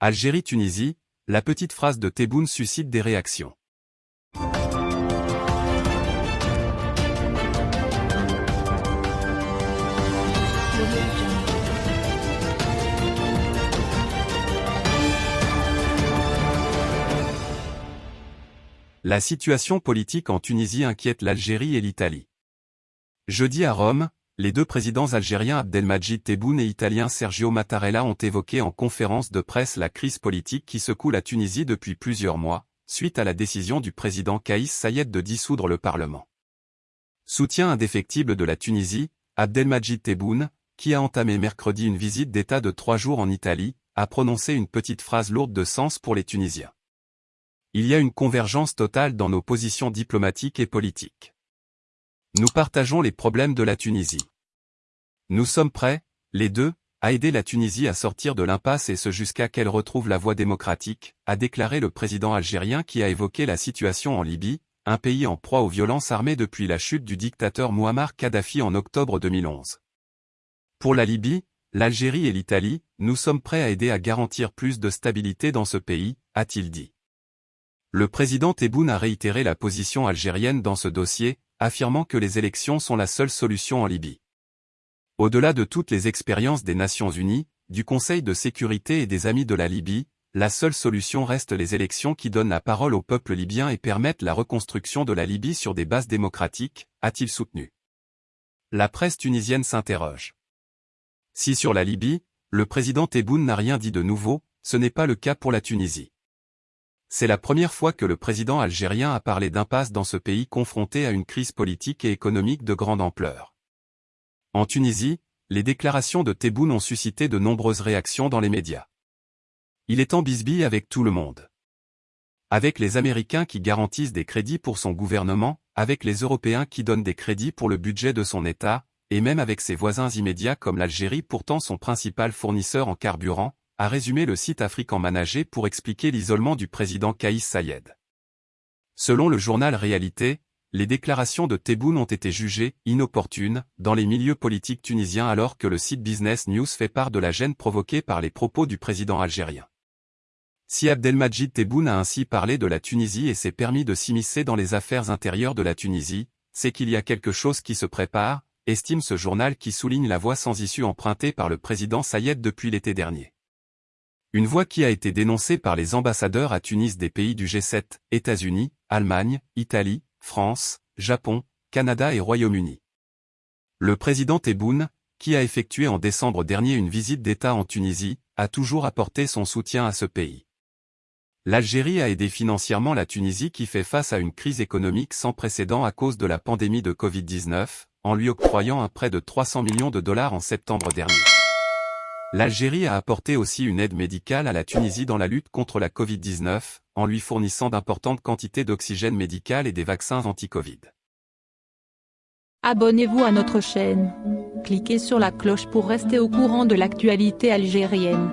Algérie-Tunisie, la petite phrase de Tebboune suscite des réactions. La situation politique en Tunisie inquiète l'Algérie et l'Italie. Jeudi à Rome, les deux présidents algériens Abdelmajid Tebboune et italien Sergio Mattarella ont évoqué en conférence de presse la crise politique qui secoue la Tunisie depuis plusieurs mois, suite à la décision du président Kaïs Sayed de dissoudre le Parlement. Soutien indéfectible de la Tunisie, Abdelmajid Tebboune, qui a entamé mercredi une visite d'État de trois jours en Italie, a prononcé une petite phrase lourde de sens pour les Tunisiens. Il y a une convergence totale dans nos positions diplomatiques et politiques. Nous partageons les problèmes de la Tunisie. Nous sommes prêts, les deux, à aider la Tunisie à sortir de l'impasse et ce jusqu'à qu'elle retrouve la voie démocratique, a déclaré le président algérien qui a évoqué la situation en Libye, un pays en proie aux violences armées depuis la chute du dictateur Muammar Kadhafi en octobre 2011. Pour la Libye, l'Algérie et l'Italie, nous sommes prêts à aider à garantir plus de stabilité dans ce pays, a-t-il dit. Le président Tebboune a réitéré la position algérienne dans ce dossier, affirmant que les élections sont la seule solution en Libye. Au-delà de toutes les expériences des Nations Unies, du Conseil de sécurité et des Amis de la Libye, la seule solution reste les élections qui donnent la parole au peuple libyen et permettent la reconstruction de la Libye sur des bases démocratiques, a-t-il soutenu. La presse tunisienne s'interroge. Si sur la Libye, le président Tebboune n'a rien dit de nouveau, ce n'est pas le cas pour la Tunisie. C'est la première fois que le président algérien a parlé d'impasse dans ce pays confronté à une crise politique et économique de grande ampleur. En Tunisie, les déclarations de Tebboune ont suscité de nombreuses réactions dans les médias. Il est en bisbille avec tout le monde. Avec les Américains qui garantissent des crédits pour son gouvernement, avec les Européens qui donnent des crédits pour le budget de son État, et même avec ses voisins immédiats comme l'Algérie pourtant son principal fournisseur en carburant, a résumé le site African Manager pour expliquer l'isolement du président Kaïs Sayed. Selon le journal Réalité, les déclarations de Tebboune ont été jugées inopportunes dans les milieux politiques tunisiens alors que le site Business News fait part de la gêne provoquée par les propos du président algérien. Si Abdelmajid Tebboune a ainsi parlé de la Tunisie et s'est permis de s'immiscer dans les affaires intérieures de la Tunisie, c'est qu'il y a quelque chose qui se prépare, estime ce journal qui souligne la voie sans issue empruntée par le président Sayed depuis l'été dernier. Une voie qui a été dénoncée par les ambassadeurs à Tunis des pays du G7, États-Unis, Allemagne, Italie, France, Japon, Canada et Royaume-Uni. Le président Tebboune, qui a effectué en décembre dernier une visite d'État en Tunisie, a toujours apporté son soutien à ce pays. L'Algérie a aidé financièrement la Tunisie qui fait face à une crise économique sans précédent à cause de la pandémie de Covid-19, en lui octroyant un prêt de 300 millions de dollars en septembre dernier. L'Algérie a apporté aussi une aide médicale à la Tunisie dans la lutte contre la Covid-19, en lui fournissant d'importantes quantités d'oxygène médical et des vaccins anti-Covid. Abonnez-vous à notre chaîne. Cliquez sur la cloche pour rester au courant de l'actualité algérienne.